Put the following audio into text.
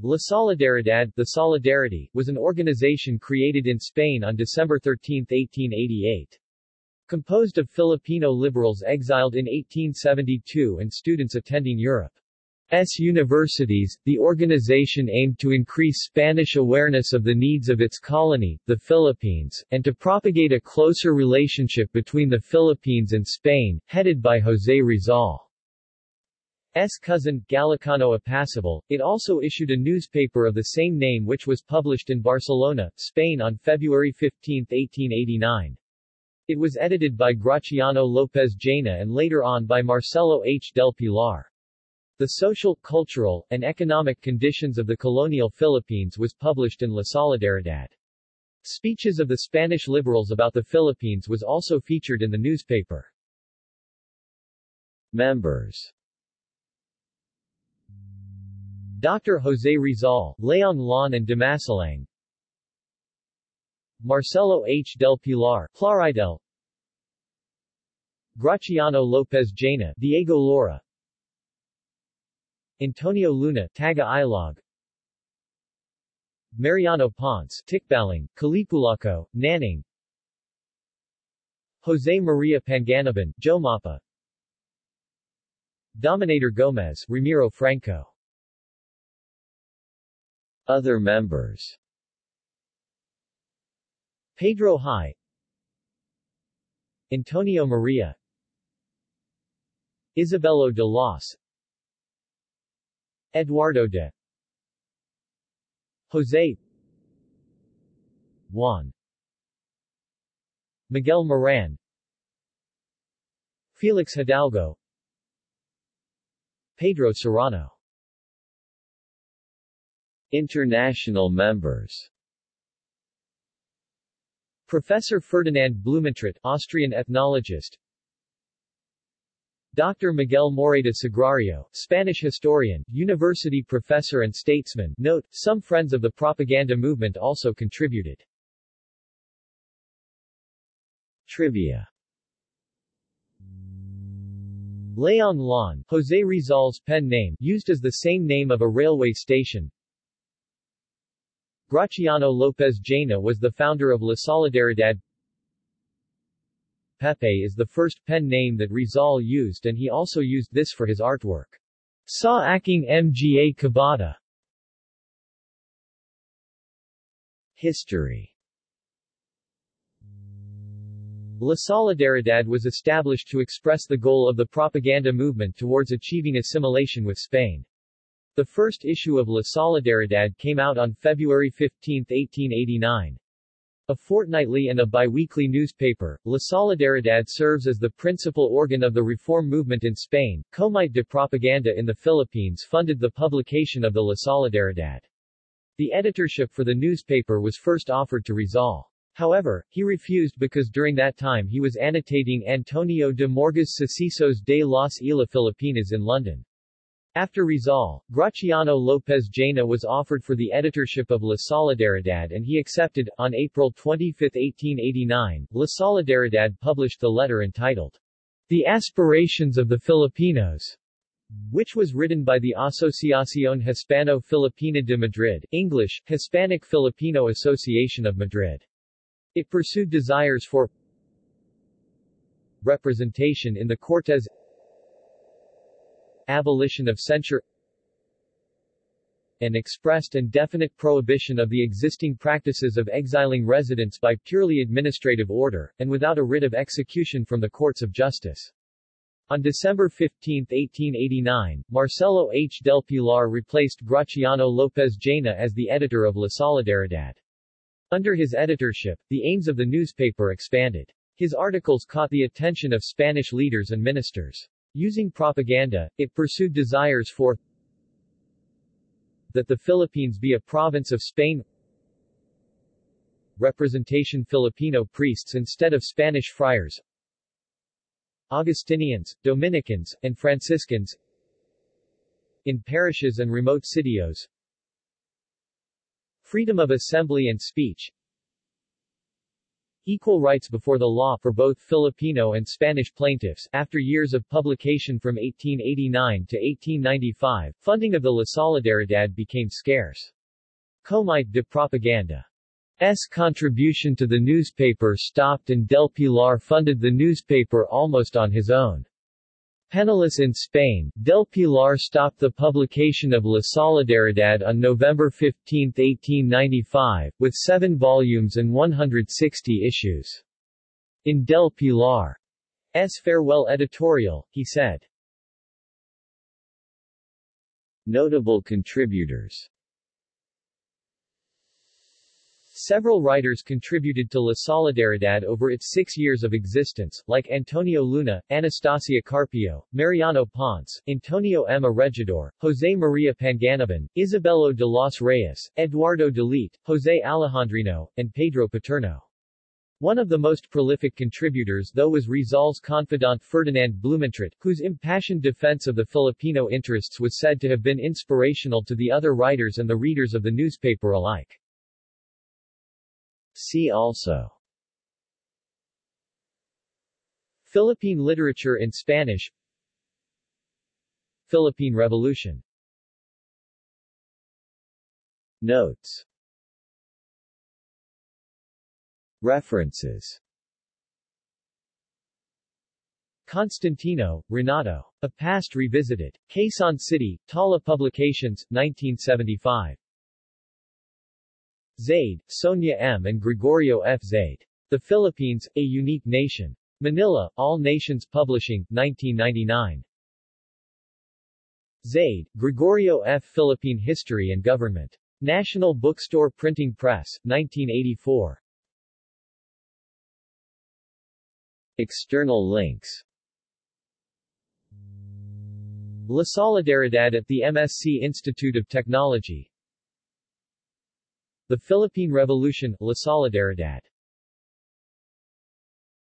La Solidaridad the Solidarity, was an organization created in Spain on December 13, 1888. Composed of Filipino liberals exiled in 1872 and students attending Europe. S. universities, the organization aimed to increase Spanish awareness of the needs of its colony, the Philippines, and to propagate a closer relationship between the Philippines and Spain, headed by José Rizal. S. cousin, Galicano Apacible, it also issued a newspaper of the same name which was published in Barcelona, Spain on February 15, 1889. It was edited by Graciano López Jaena and later on by Marcelo H. del Pilar. The social, cultural, and economic conditions of the colonial Philippines was published in La Solidaridad. Speeches of the Spanish liberals about the Philippines was also featured in the newspaper. Members Dr. José Rizal, Laong Laan and Dimasalang Marcelo H. del Pilar, Plaridel. Graciano López Jaena, Diego Laura. Antonio Luna, Taga Ilog. Mariano Ponce, Tikbalang, Kalipulako, Naning. Jose Maria Panganiban, Jomapa. Dominador Gomez, Ramiro Franco Other members. Pedro High Antonio Maria. Isabelo de Los. Eduardo de. Jose Juan. Miguel Moran. Felix Hidalgo. Pedro Serrano International members Professor Ferdinand Blumentritt, Austrian ethnologist Dr. Miguel Morayta Sagrario, Spanish historian, university professor and statesman. Note, some friends of the propaganda movement also contributed. Trivia Laong Laan, Jose Rizal's pen name, used as the same name of a railway station. Graciano López Jaena was the founder of La Solidaridad. Pepe is the first pen name that Rizal used and he also used this for his artwork. Sa aking mga kabata. History La Solidaridad was established to express the goal of the propaganda movement towards achieving assimilation with Spain. The first issue of La Solidaridad came out on February 15, 1889. A fortnightly and a biweekly newspaper, La Solidaridad serves as the principal organ of the reform movement in Spain. Comite de Propaganda in the Philippines funded the publication of the La Solidaridad. The editorship for the newspaper was first offered to Rizal. However, he refused because during that time he was annotating Antonio de Morga's Sucesos de las Islas Filipinas in London. After Rizal, Graciano López Jaena was offered for the editorship of La Solidaridad and he accepted. On April 25, 1889, La Solidaridad published the letter entitled, The Aspirations of the Filipinos, which was written by the Asociación Hispano-Filipina de Madrid, English, Hispanic Filipino Association of Madrid. It pursued desires for representation in the Cortes abolition of censure an expressed and definite prohibition of the existing practices of exiling residents by purely administrative order, and without a writ of execution from the courts of justice. On December 15, 1889, Marcelo H. del Pilar replaced Graciano López Jaena as the editor of La Solidaridad. Under his editorship, the aims of the newspaper expanded. His articles caught the attention of Spanish leaders and ministers. Using propaganda, it pursued desires for that the Philippines be a province of Spain. Representation Filipino priests instead of Spanish friars. Augustinians, Dominicans, and Franciscans. In parishes and remote sitios. Freedom of assembly and speech Equal rights before the law for both Filipino and Spanish plaintiffs. After years of publication from 1889 to 1895, funding of the La Solidaridad became scarce. Comite de Propaganda S contribution to the newspaper stopped and Del Pilar funded the newspaper almost on his own. Penniless in Spain, Del Pilar stopped the publication of La Solidaridad on November 15, 1895, with seven volumes and 160 issues. In Del Pilar's farewell editorial, he said, Notable contributors Several writers contributed to La Solidaridad over its six years of existence, like Antonio Luna, Anastasia Carpio, Mariano Ponce, Antonio M. Regidor, José María Panganiban, Isabelo de los Reyes, Eduardo de Delite, José Alejandrino, and Pedro Paterno. One of the most prolific contributors though was Rizal's confidant Ferdinand Blumentritt, whose impassioned defense of the Filipino interests was said to have been inspirational to the other writers and the readers of the newspaper alike. See also Philippine literature in Spanish Philippine Revolution Notes References Constantino, Renato. A Past Revisited. Quezon City, Tala Publications, 1975. Zaide, Sonia M. and Gregorio F. Zaide. The Philippines, A Unique Nation. Manila, All Nations Publishing, 1999. Zaide, Gregorio F. Philippine History and Government. National Bookstore Printing Press, 1984. External links La Solidaridad at the MSc Institute of Technology the Philippine Revolution, La Solidaridad